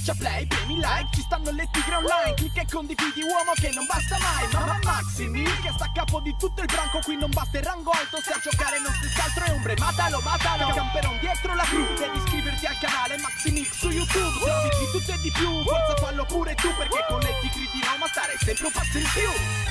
Schiaccia play, premi like, ci stanno le tigre online Clicca e condividi uomo che non basta mai Mamma Maximi che sta a capo di tutto il branco Qui non basta il rango alto, se a giocare non stessi altro è ombre Matalo, matalo, camperon dietro la crew Devi iscriverti al canale Maximix su YouTube Se di tutto e di più, forza fallo pure tu Perché con le tigre di Roma stare sempre un passo in più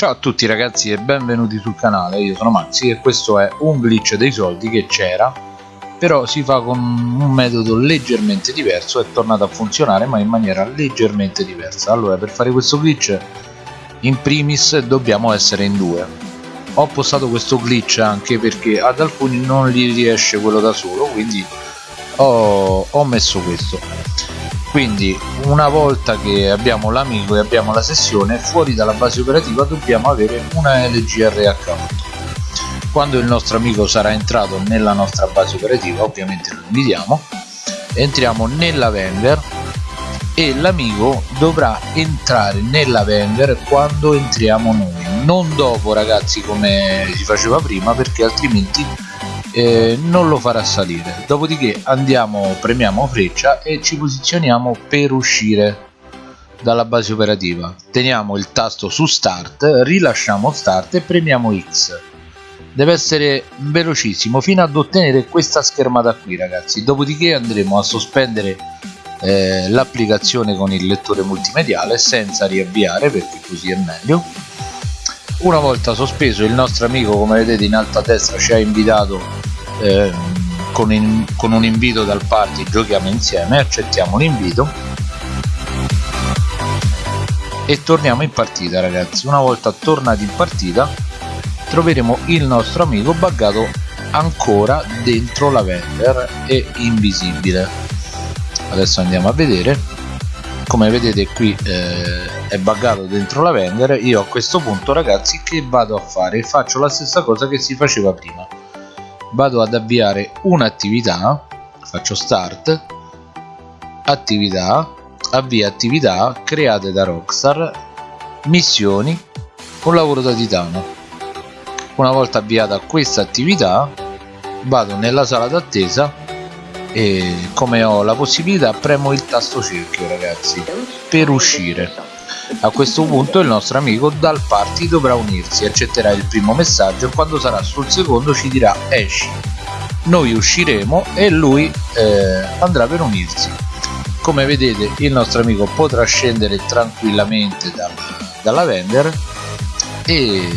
Ciao a tutti ragazzi e benvenuti sul canale, io sono Maxi e questo è un glitch dei soldi che c'era però si fa con un metodo leggermente diverso, è tornato a funzionare ma in maniera leggermente diversa. Allora per fare questo glitch in primis dobbiamo essere in due. Ho postato questo glitch anche perché ad alcuni non gli riesce quello da solo quindi ho, ho messo questo quindi una volta che abbiamo l'amico e abbiamo la sessione fuori dalla base operativa dobbiamo avere una LGR account quando il nostro amico sarà entrato nella nostra base operativa ovviamente lo invitiamo. Entriamo nella Wenger e l'amico dovrà entrare nella Wenger quando entriamo noi. Non dopo ragazzi come si faceva prima perché altrimenti eh, non lo farà salire. Dopodiché andiamo premiamo freccia e ci posizioniamo per uscire dalla base operativa. Teniamo il tasto su start rilasciamo start e premiamo x. Deve essere velocissimo fino ad ottenere questa schermata qui ragazzi. Dopodiché andremo a sospendere eh, l'applicazione con il lettore multimediale senza riavviare perché così è meglio. Una volta sospeso il nostro amico come vedete in alto a destra ci ha invitato eh, con, in, con un invito dal party giochiamo insieme accettiamo l'invito e torniamo in partita ragazzi. Una volta tornati in partita troveremo il nostro amico buggato ancora dentro la vendor e invisibile. Adesso andiamo a vedere. Come vedete qui eh, è buggato dentro la vendor io a questo punto ragazzi che vado a fare? Faccio la stessa cosa che si faceva prima vado ad avviare un'attività faccio start attività avvia attività create da Rockstar missioni un lavoro da titano. Una volta avviata questa attività vado nella sala d'attesa e come ho la possibilità premo il tasto cerchio ragazzi per uscire a questo punto il nostro amico dal party dovrà unirsi accetterà il primo messaggio e quando sarà sul secondo ci dirà esci noi usciremo e lui eh, andrà per unirsi. Come vedete il nostro amico potrà scendere tranquillamente dal, dalla vendor e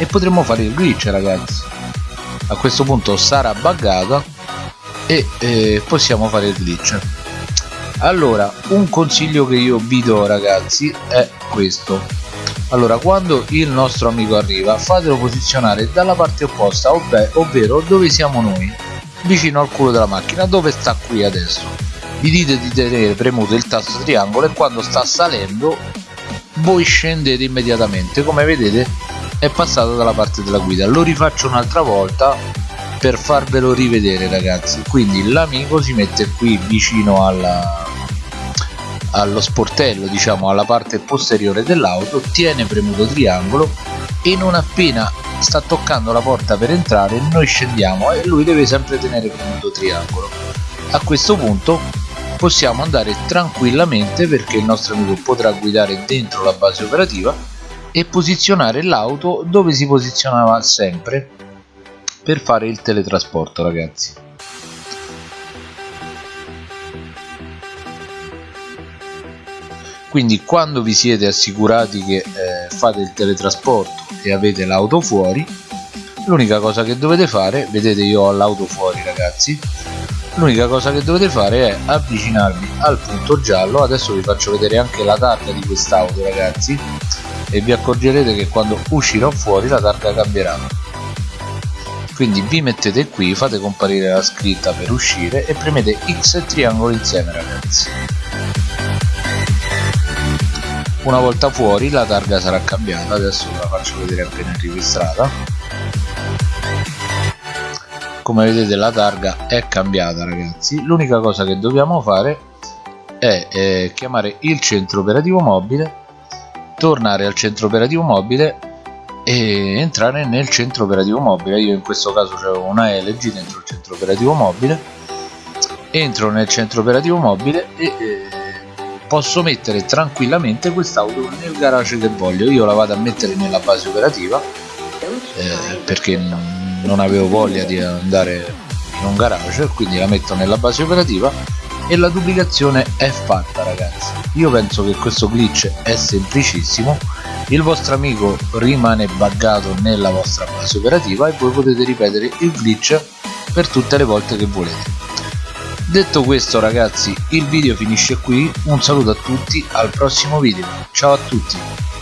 e potremo fare il glitch ragazzi. A questo punto sarà buggata e eh, possiamo fare il glitch allora un consiglio che io vi do ragazzi è questo. Allora quando il nostro amico arriva fatelo posizionare dalla parte opposta ovvero, ovvero dove siamo noi vicino al culo della macchina. Dove sta qui adesso? Gli dite di tenere premuto il tasto triangolo e quando sta salendo voi scendete immediatamente. Come vedete è passato dalla parte della guida. Lo rifaccio un'altra volta per farvelo rivedere ragazzi. Quindi l'amico si mette qui vicino alla, allo sportello diciamo alla parte posteriore dell'auto tiene premuto triangolo e non appena sta toccando la porta per entrare noi scendiamo e lui deve sempre tenere premuto triangolo. A questo punto possiamo andare tranquillamente perché il nostro amico potrà guidare dentro la base operativa e posizionare l'auto dove si posizionava sempre per fare il teletrasporto ragazzi. Quindi quando vi siete assicurati che eh, fate il teletrasporto e avete l'auto fuori l'unica cosa che dovete fare vedete io ho l'auto fuori ragazzi. L'unica cosa che dovete fare è avvicinarvi al punto giallo. Adesso vi faccio vedere anche la targa di quest'auto ragazzi. E vi accorgerete che quando uscirò fuori la targa cambierà quindi vi mettete qui fate comparire la scritta per uscire e premete X e triangolo insieme ragazzi una volta fuori la targa sarà cambiata. Adesso ve la faccio vedere appena registrata come vedete la targa è cambiata ragazzi. L'unica cosa che dobbiamo fare è eh, chiamare il centro operativo mobile tornare al centro operativo mobile e entrare nel centro operativo mobile. Io in questo caso avevo una LG dentro il centro operativo mobile. Entro nel centro operativo mobile e eh, posso mettere tranquillamente quest'auto nel garage che voglio. Io la vado a mettere nella base operativa eh, perché non avevo voglia di andare in un garage quindi la metto nella base operativa e la duplicazione è fatta ragazzi. Io penso che questo glitch è semplicissimo il vostro amico rimane buggato nella vostra base operativa e voi potete ripetere il glitch per tutte le volte che volete. Detto questo ragazzi il video finisce qui. Un saluto a tutti al prossimo video. Ciao a tutti